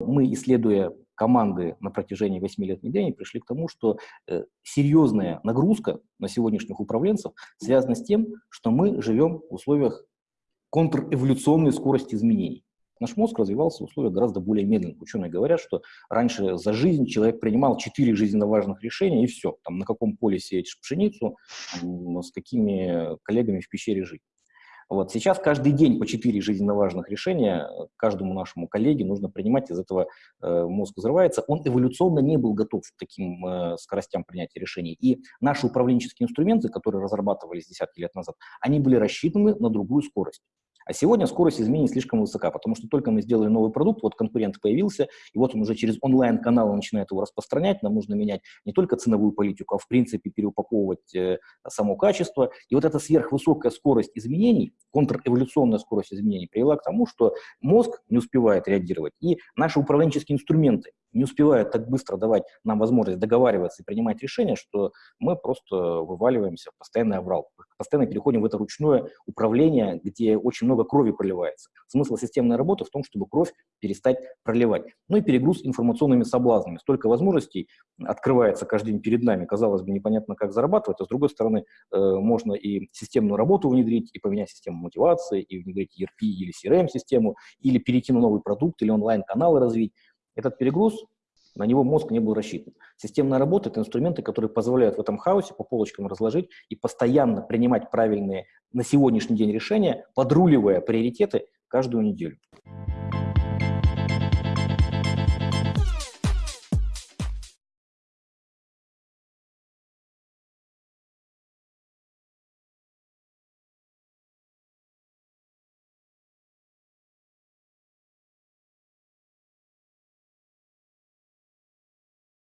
Мы, исследуя команды на протяжении 8 лет внедрения, пришли к тому, что э, серьезная нагрузка на сегодняшних управленцев связана с тем, что мы живем в условиях контрэволюционной скорости изменений. Наш мозг развивался в условиях гораздо более медленных. Ученые говорят, что раньше за жизнь человек принимал четыре жизненно важных решения, и все. Там, на каком поле сеять пшеницу, с какими коллегами в пещере жить. Вот. Сейчас каждый день по четыре жизненно важных решения каждому нашему коллеге нужно принимать, из этого э, мозг взрывается. Он эволюционно не был готов к таким э, скоростям принятия решений. И наши управленческие инструменты, которые разрабатывались десятки лет назад, они были рассчитаны на другую скорость. А сегодня скорость изменений слишком высока, потому что только мы сделали новый продукт, вот конкурент появился, и вот он уже через онлайн-каналы начинает его распространять, нам нужно менять не только ценовую политику, а в принципе переупаковывать э, само качество. И вот эта сверхвысокая скорость изменений, контрэволюционная скорость изменений привела к тому, что мозг не успевает реагировать, и наши управленческие инструменты не успевают так быстро давать нам возможность договариваться и принимать решения, что мы просто вываливаемся в постоянный аврал. Постоянно переходим в это ручное управление, где очень много крови проливается. Смысл системной работы в том, чтобы кровь перестать проливать. Ну и перегруз информационными соблазнами. Столько возможностей открывается каждый день перед нами. Казалось бы, непонятно, как зарабатывать, а с другой стороны, э, можно и системную работу внедрить, и поменять систему мотивации, и внедрить ERP или CRM-систему, или перейти на новый продукт, или онлайн-каналы развить. Этот перегруз, на него мозг не был рассчитан. Системная работа – это инструменты, которые позволяют в этом хаосе по полочкам разложить и постоянно принимать правильные на сегодняшний день решения, подруливая приоритеты каждую неделю.